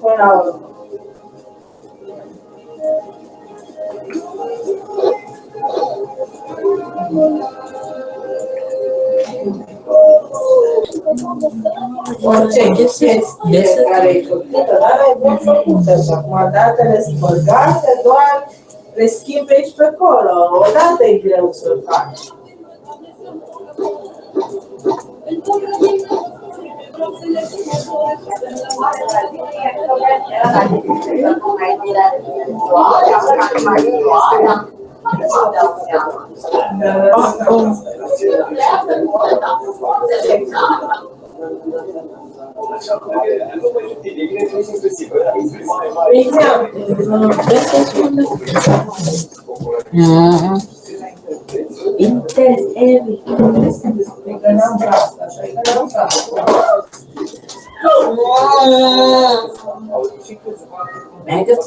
până la urmă. Orice chestie care e făcută, dar ai bun făcută și acum datele spălgate, doar le schimbi aici pe acolo. Odată e greu să faci. Ah. Inter, é, é, é, é, é, é, é, Mega de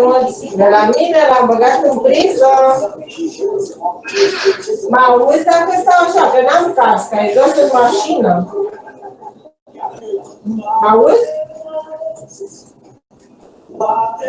roți, de la mine l-am băgat în priză. Mă auzi dacă stau așa, că n-am cască, e jos în mașină. Mă auzi? Gracias.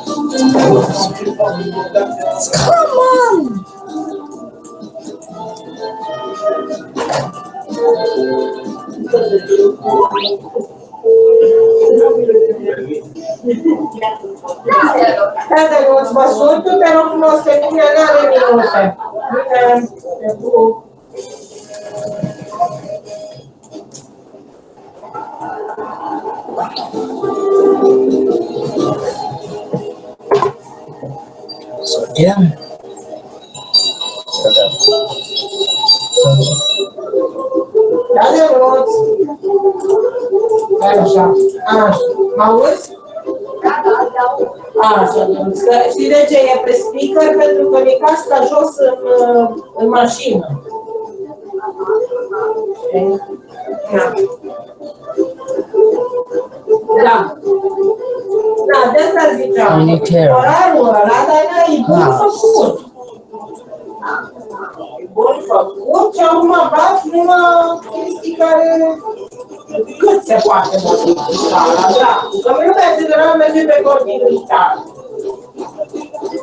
Come on! Cada negócio passou, tu terá que mostrar que é na lei de. É bom. Thank you. Sodium. Da, de roți. Așa, așa. Mă auzi? Așa, că știi de ce? E pe speaker pentru că mi casca jos în, în mașină. Știi? Da. Now, now just as you try, rather Bun făcut, ce am bat numai chestii care cât se poate modifica, da? Că lumea general merge pe continuitate.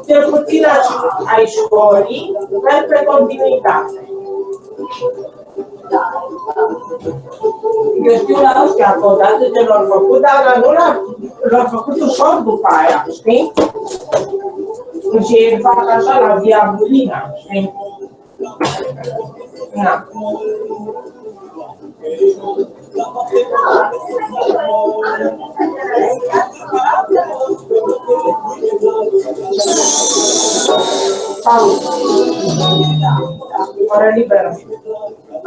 Cel. Eu știu la ăștia că odată ce l-au făcut, dar nu l-au făcut ușor după aia, știi? Și fac așa la diabolina, știi? Da. Salut! Oră liberă!